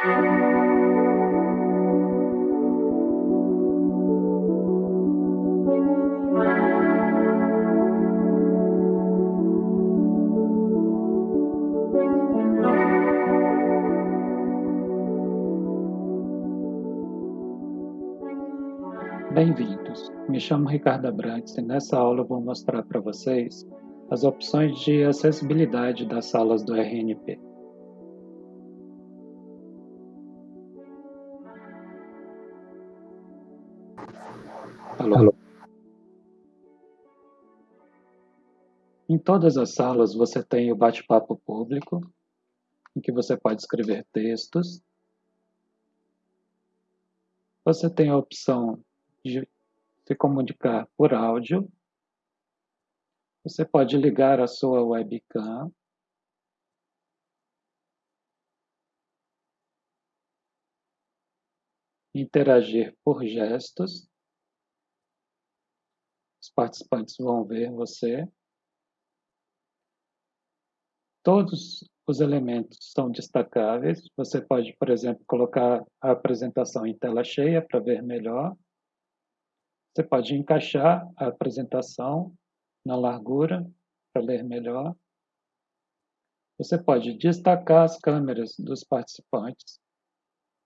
Bem-vindos! Me chamo Ricardo Abrantes e nessa aula vou mostrar para vocês as opções de acessibilidade das salas do RNP. Alô? Alô? Em todas as salas você tem o bate-papo público, em que você pode escrever textos. Você tem a opção de se comunicar por áudio. Você pode ligar a sua webcam. Interagir por gestos. Participantes vão ver você. Todos os elementos são destacáveis. Você pode, por exemplo, colocar a apresentação em tela cheia para ver melhor. Você pode encaixar a apresentação na largura para ler melhor. Você pode destacar as câmeras dos participantes,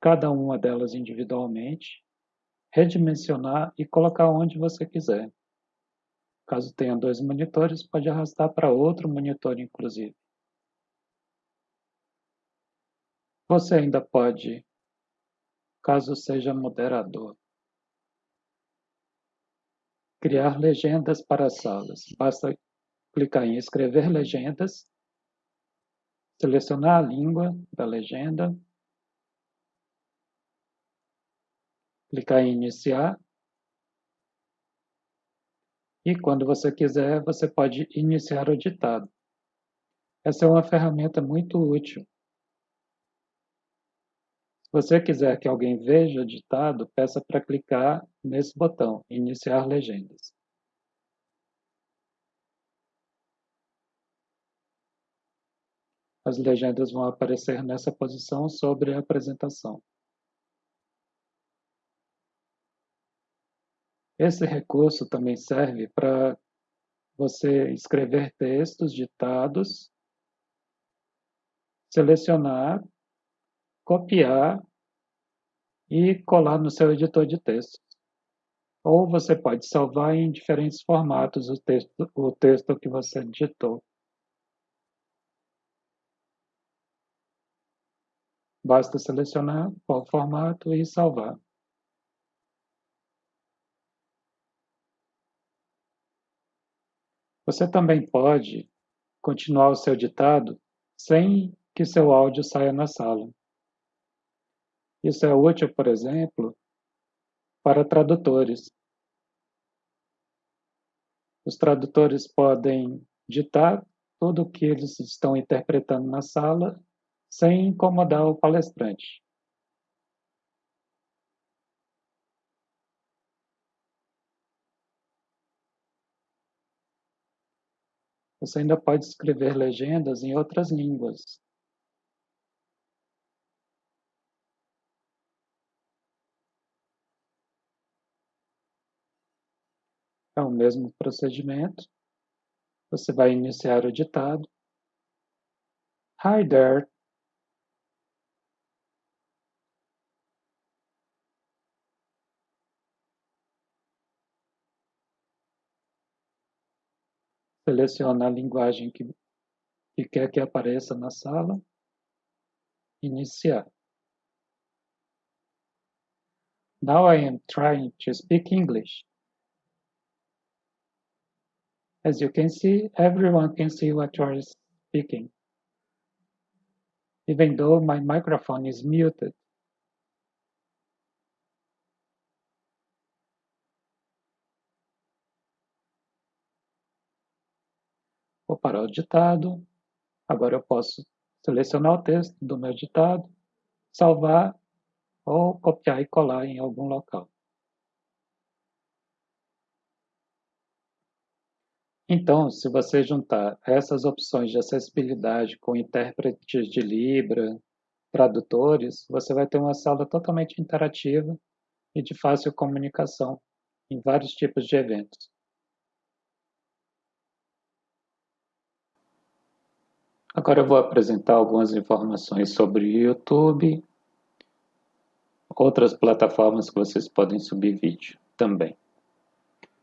cada uma delas individualmente, redimensionar e colocar onde você quiser. Caso tenha dois monitores, pode arrastar para outro monitor, inclusive. Você ainda pode, caso seja moderador, Criar legendas para as salas. Basta clicar em escrever legendas, selecionar a língua da legenda, clicar em iniciar e quando você quiser você pode iniciar o ditado. Essa é uma ferramenta muito útil você quiser que alguém veja o ditado, peça para clicar nesse botão, Iniciar legendas. As legendas vão aparecer nessa posição sobre a apresentação. Esse recurso também serve para você escrever textos ditados, selecionar copiar e colar no seu editor de texto. Ou você pode salvar em diferentes formatos o texto, o texto que você digitou. Basta selecionar qual formato e salvar. Você também pode continuar o seu ditado sem que seu áudio saia na sala. Isso é útil, por exemplo, para tradutores. Os tradutores podem ditar tudo o que eles estão interpretando na sala sem incomodar o palestrante. Você ainda pode escrever legendas em outras línguas. É o mesmo procedimento. Você vai iniciar o ditado. Hi there. Seleciona a linguagem que, que quer que apareça na sala. Iniciar. Now I am trying to speak English. As you can see, everyone can see what you are speaking, even though my microphone is muted. Vou parar o ditado. Agora eu posso selecionar o texto do meu ditado, salvar ou copiar e colar em algum local. Então, se você juntar essas opções de acessibilidade com intérpretes de Libra, tradutores, você vai ter uma sala totalmente interativa e de fácil comunicação em vários tipos de eventos. Agora eu vou apresentar algumas informações sobre YouTube, outras plataformas que vocês podem subir vídeo também.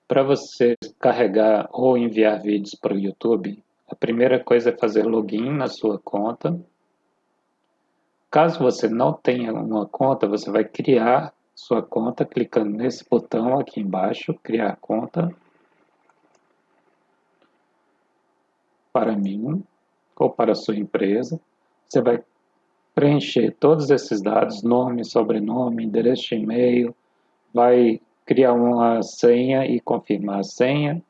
Para você carregar ou enviar vídeos para o YouTube, a primeira coisa é fazer login na sua conta. Caso você não tenha uma conta, você vai criar sua conta clicando nesse botão aqui embaixo, criar conta. Para mim, ou para a sua empresa. Você vai preencher todos esses dados, nome, sobrenome, endereço de e-mail, vai criar uma senha e confirmar a senha.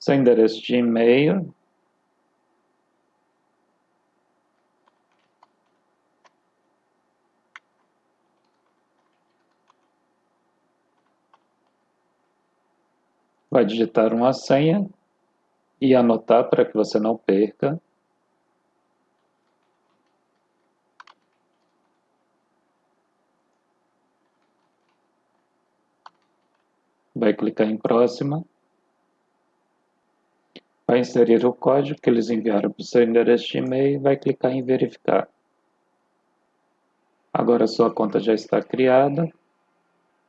Seu endereço de e-mail, vai digitar uma senha e anotar para que você não perca. Vai clicar em próxima. Vai inserir o código que eles enviaram para o seu endereço de e-mail e vai clicar em verificar. Agora sua conta já está criada.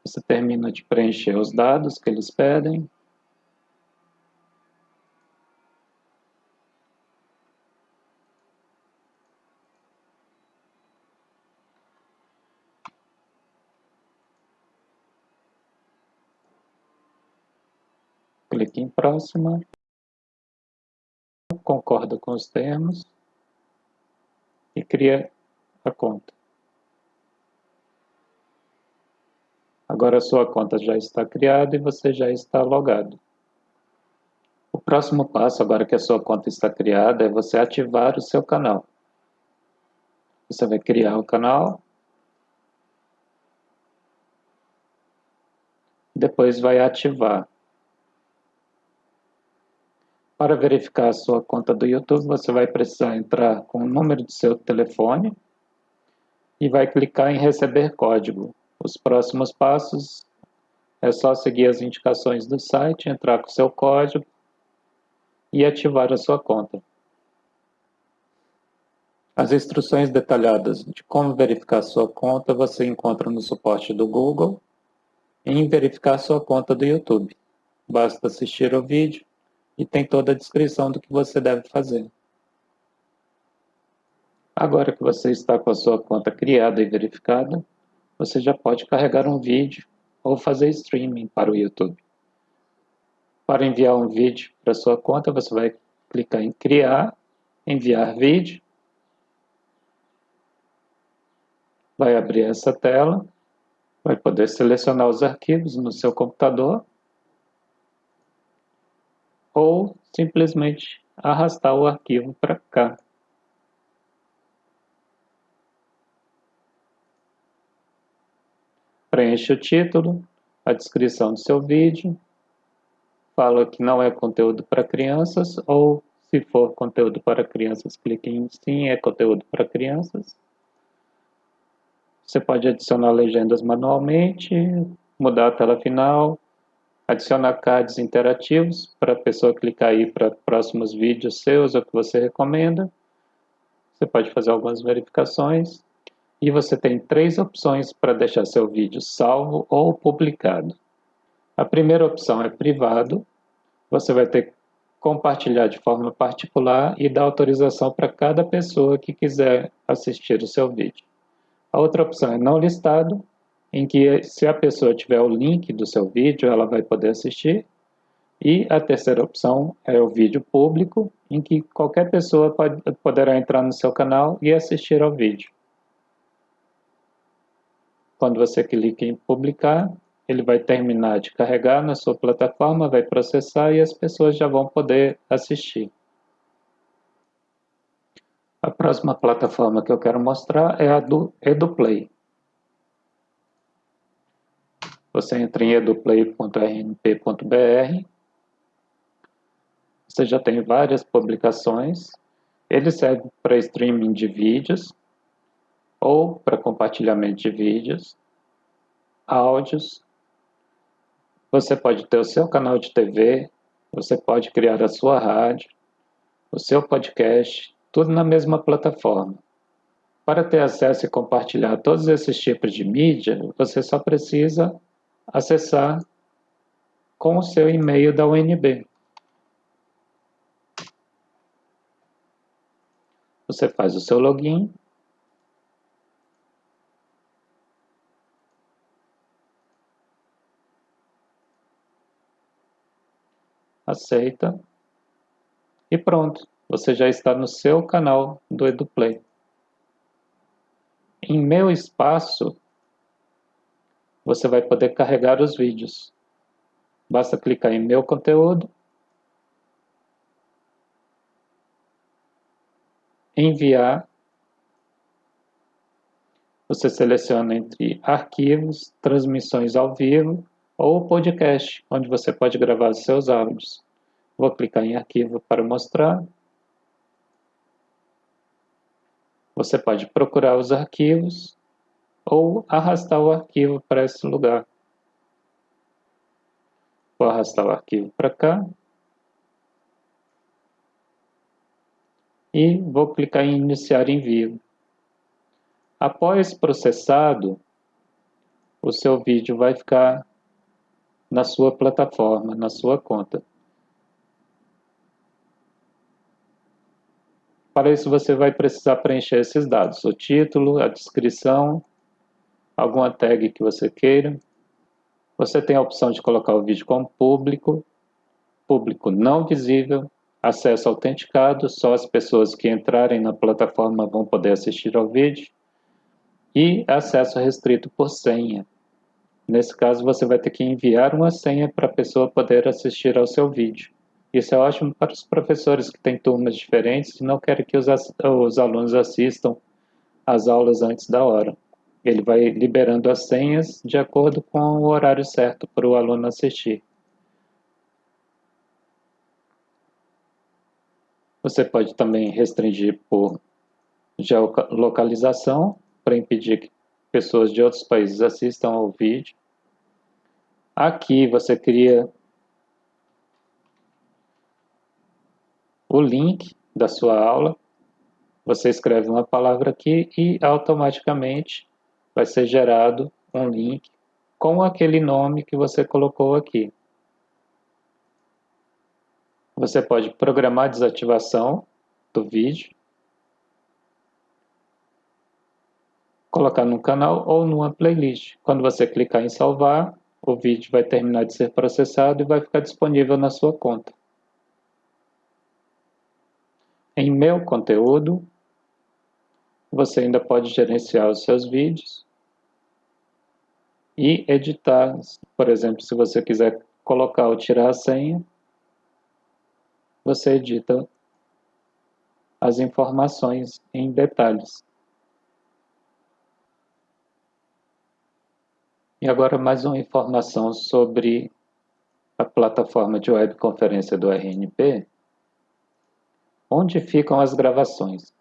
Você termina de preencher os dados que eles pedem. clique em próxima, concorda com os termos e cria a conta. Agora a sua conta já está criada e você já está logado. O próximo passo, agora que a sua conta está criada, é você ativar o seu canal. Você vai criar o canal. Depois vai ativar. Para verificar a sua conta do YouTube, você vai precisar entrar com o número do seu telefone e vai clicar em receber código. Os próximos passos é só seguir as indicações do site, entrar com seu código e ativar a sua conta. As instruções detalhadas de como verificar sua conta você encontra no suporte do Google em verificar sua conta do YouTube. Basta assistir o vídeo e tem toda a descrição do que você deve fazer. Agora que você está com a sua conta criada e verificada, você já pode carregar um vídeo ou fazer streaming para o YouTube. Para enviar um vídeo para sua conta, você vai clicar em Criar, Enviar vídeo. Vai abrir essa tela, vai poder selecionar os arquivos no seu computador ou simplesmente arrastar o arquivo para cá. Preencha o título, a descrição do seu vídeo, fala que não é conteúdo para crianças ou se for conteúdo para crianças, clique em sim, é conteúdo para crianças. Você pode adicionar legendas manualmente, mudar a tela final, adicionar cards interativos para a pessoa clicar aí para próximos vídeos seus ou que você recomenda. Você pode fazer algumas verificações e você tem três opções para deixar seu vídeo salvo ou publicado. A primeira opção é privado, você vai ter que compartilhar de forma particular e dar autorização para cada pessoa que quiser assistir o seu vídeo. A outra opção é não listado, em que se a pessoa tiver o link do seu vídeo, ela vai poder assistir. E a terceira opção é o vídeo público, em que qualquer pessoa pode, poderá entrar no seu canal e assistir ao vídeo. Quando você clica em publicar, ele vai terminar de carregar na sua plataforma, vai processar e as pessoas já vão poder assistir. A próxima plataforma que eu quero mostrar é a do EduPlay. Você entra em eduplay.rnp.br. Você já tem várias publicações. Ele serve para streaming de vídeos ou para compartilhamento de vídeos, áudios. Você pode ter o seu canal de TV, você pode criar a sua rádio, o seu podcast, tudo na mesma plataforma. Para ter acesso e compartilhar todos esses tipos de mídia, você só precisa acessar com o seu e-mail da UNB. Você faz o seu login. Aceita. E pronto, você já está no seu canal do EduPlay. Em meu espaço, você vai poder carregar os vídeos. Basta clicar em meu conteúdo, enviar, você seleciona entre arquivos, transmissões ao vivo ou podcast, onde você pode gravar os seus áudios. Vou clicar em arquivo para mostrar. Você pode procurar os arquivos ou arrastar o arquivo para esse lugar. Vou arrastar o arquivo para cá. E vou clicar em iniciar envio. Após processado, o seu vídeo vai ficar na sua plataforma, na sua conta. Para isso, você vai precisar preencher esses dados, o título, a descrição, alguma tag que você queira. Você tem a opção de colocar o vídeo como público, público não visível, acesso autenticado, só as pessoas que entrarem na plataforma vão poder assistir ao vídeo, e acesso restrito por senha. Nesse caso, você vai ter que enviar uma senha para a pessoa poder assistir ao seu vídeo. Isso é ótimo para os professores que têm turmas diferentes e não querem que os, os alunos assistam às aulas antes da hora. Ele vai liberando as senhas de acordo com o horário certo para o aluno assistir. Você pode também restringir por geolocalização para impedir que pessoas de outros países assistam ao vídeo. Aqui você cria o link da sua aula. Você escreve uma palavra aqui e automaticamente vai ser gerado um link com aquele nome que você colocou aqui. Você pode programar a desativação do vídeo, colocar no canal ou numa playlist. Quando você clicar em salvar, o vídeo vai terminar de ser processado e vai ficar disponível na sua conta. Em meu conteúdo, você ainda pode gerenciar os seus vídeos e editar. Por exemplo, se você quiser colocar ou tirar a senha, você edita as informações em detalhes. E agora mais uma informação sobre a plataforma de webconferência do RNP onde ficam as gravações.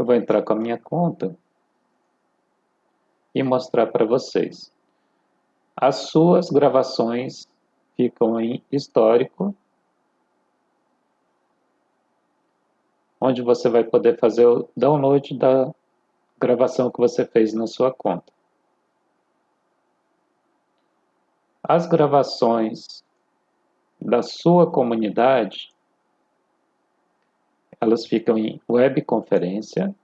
Eu vou entrar com a minha conta e mostrar para vocês. As suas gravações ficam em histórico, onde você vai poder fazer o download da gravação que você fez na sua conta. As gravações da sua comunidade elas ficam em webconferência,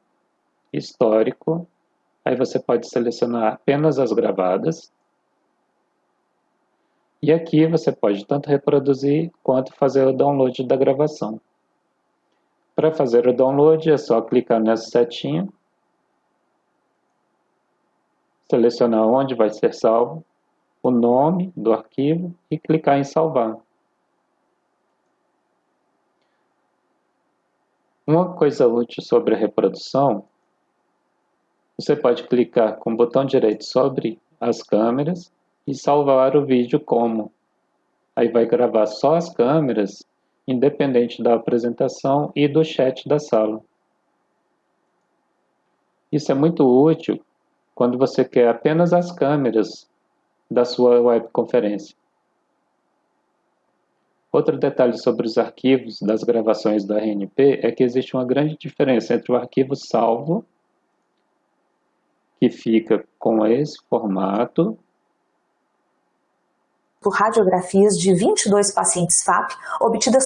histórico, aí você pode selecionar apenas as gravadas, e aqui você pode tanto reproduzir quanto fazer o download da gravação. Para fazer o download é só clicar nessa setinha, selecionar onde vai ser salvo, o nome do arquivo e clicar em salvar. Uma coisa útil sobre a reprodução, você pode clicar com o botão direito sobre as câmeras e salvar o vídeo como. Aí vai gravar só as câmeras, independente da apresentação e do chat da sala. Isso é muito útil quando você quer apenas as câmeras da sua webconferência. Outro detalhe sobre os arquivos das gravações da RNP é que existe uma grande diferença entre o arquivo salvo, que fica com esse formato, por radiografias de 22 pacientes FAP obtidas.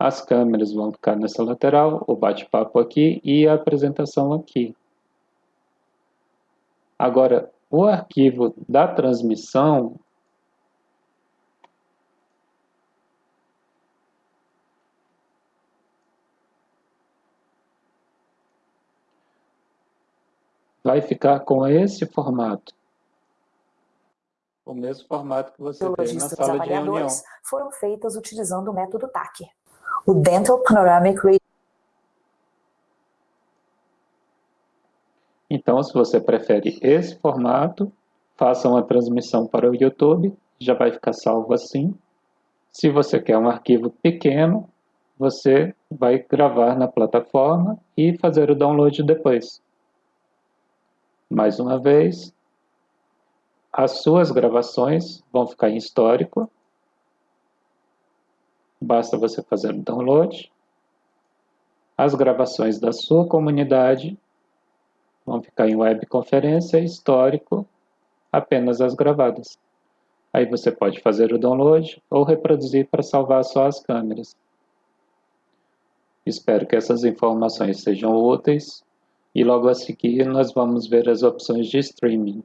As câmeras vão ficar nessa lateral, o bate-papo aqui e a apresentação aqui. Agora, o arquivo da transmissão vai ficar com esse formato. O mesmo formato que você tem na sala de reunião. foram feitas utilizando o método TAC. O Dental Panoramic Radiography Então, se você prefere esse formato, faça uma transmissão para o YouTube, já vai ficar salvo assim. Se você quer um arquivo pequeno, você vai gravar na plataforma e fazer o download depois. Mais uma vez, as suas gravações vão ficar em histórico. Basta você fazer o download. As gravações da sua comunidade Vão ficar em webconferência histórico apenas as gravadas. Aí você pode fazer o download ou reproduzir para salvar só as câmeras. Espero que essas informações sejam úteis e logo a seguir nós vamos ver as opções de streaming.